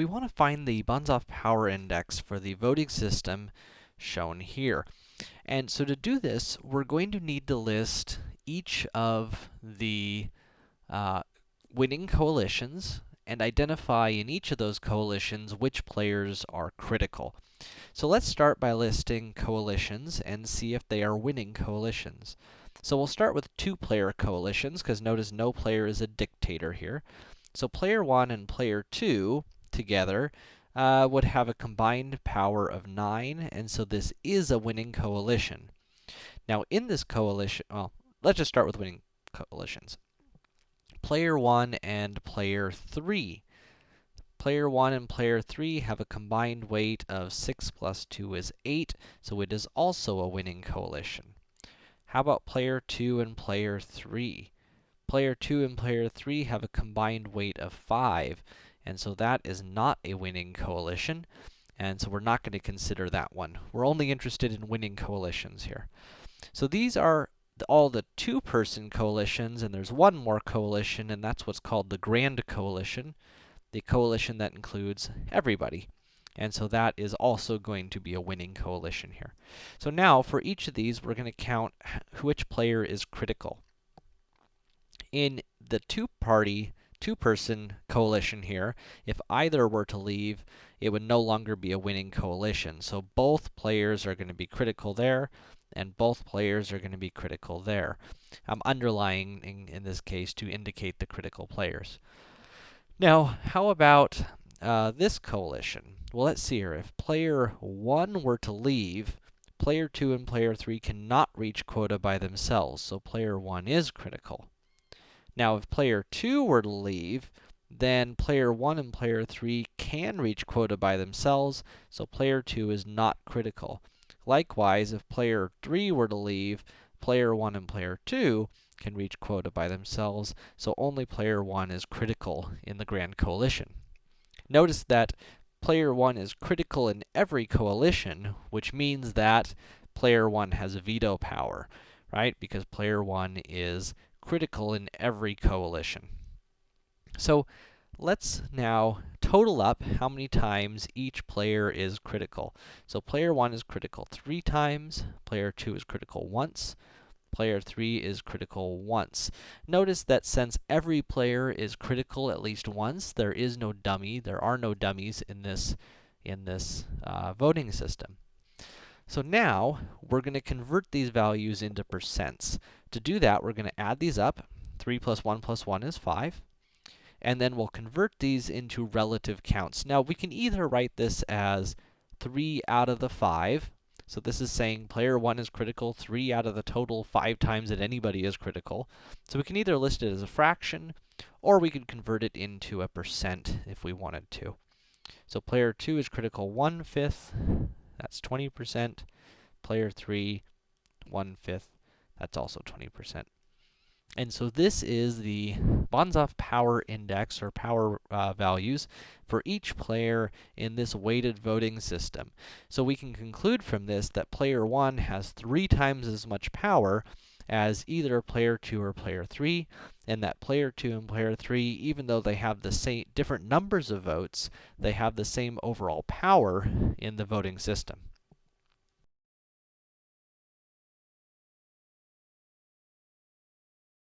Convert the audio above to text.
we want to find the Banzhaf power index for the voting system shown here. And so to do this, we're going to need to list each of the uh, winning coalitions and identify in each of those coalitions which players are critical. So let's start by listing coalitions and see if they are winning coalitions. So we'll start with two-player coalitions, because notice no player is a dictator here. So player 1 and player 2 together uh, would have a combined power of 9, and so this is a winning coalition. Now in this coalition, well, let's just start with winning coalitions. Player 1 and player 3. Player 1 and player 3 have a combined weight of 6 plus 2 is 8, so it is also a winning coalition. How about player 2 and player 3? Player 2 and player 3 have a combined weight of 5, and so that is not a winning coalition, and so we're not going to consider that one. We're only interested in winning coalitions here. So these are all the two-person coalitions, and there's one more coalition, and that's what's called the Grand Coalition, the coalition that includes everybody. And so that is also going to be a winning coalition here. So now, for each of these, we're going to count which player is critical. In the two-party two-person coalition here, if either were to leave, it would no longer be a winning coalition. So both players are going to be critical there, and both players are going to be critical there. I'm underlying, in, in, this case, to indicate the critical players. Now, how about uh, this coalition? Well, let's see here. If player 1 were to leave, player 2 and player 3 cannot reach quota by themselves, so player 1 is critical. Now, if player 2 were to leave, then player 1 and player 3 can reach quota by themselves, so player 2 is not critical. Likewise, if player 3 were to leave, player 1 and player 2 can reach quota by themselves, so only player 1 is critical in the Grand Coalition. Notice that player 1 is critical in every coalition, which means that player 1 has veto power, right? Because player 1 is critical in every coalition. So, let's now total up how many times each player is critical. So player 1 is critical 3 times, player 2 is critical once, player 3 is critical once. Notice that since every player is critical at least once, there is no dummy, there are no dummies in this, in this uh, voting system. So now, we're going to convert these values into percents. To do that, we're going to add these up. 3 plus 1 plus 1 is 5 and then we'll convert these into relative counts. Now, we can either write this as 3 out of the 5, so this is saying player 1 is critical 3 out of the total 5 times that anybody is critical. So we can either list it as a fraction, or we could convert it into a percent if we wanted to. So player 2 is critical 1 fifth, that's 20%. Player 3, 1 fifth, that's also 20%. And so this is the Banzhaf power index or power uh, values for each player in this weighted voting system. So we can conclude from this that player 1 has 3 times as much power as either player 2 or player 3, and that player 2 and player 3, even though they have the same different numbers of votes, they have the same overall power in the voting system.